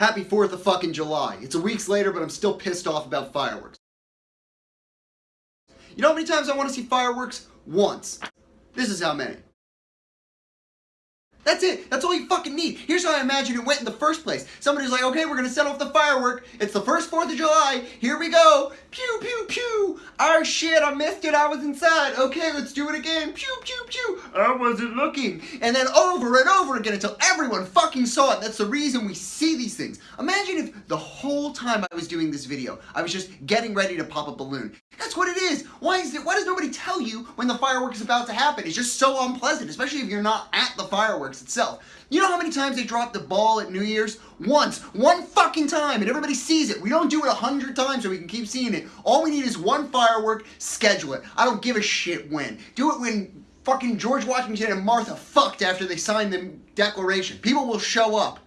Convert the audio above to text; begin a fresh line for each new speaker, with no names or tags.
Happy 4th of fucking July. It's a weeks later, but I'm still pissed off about fireworks. You know how many times I want to see fireworks? Once. This is how many. That's it. That's all you fucking need. Here's how I imagine it went in the first place. Somebody's like, okay, we're gonna set off the firework. It's the first 4th of July. Here we go. Pew, pew, pew. Oh shit, I missed it. I was inside. Okay, let's do it again. Pew, pew, pew. I wasn't looking. And then over and over again until everyone fucking saw it. That's the reason we see these things. Imagine if the whole time I was doing this video, I was just getting ready to pop a balloon. That's what it is. Why is it? Why does nobody tell you when the firework is about to happen? It's just so unpleasant, especially if you're not at the fireworks itself. You know how many times they drop the ball at New Year's? Once. One fucking time, and everybody sees it. We don't do it a hundred times so we can keep seeing it. All we need is one firework, schedule it. I don't give a shit when. Do it when fucking George Washington and Martha fucked after they signed the Declaration. People will show up.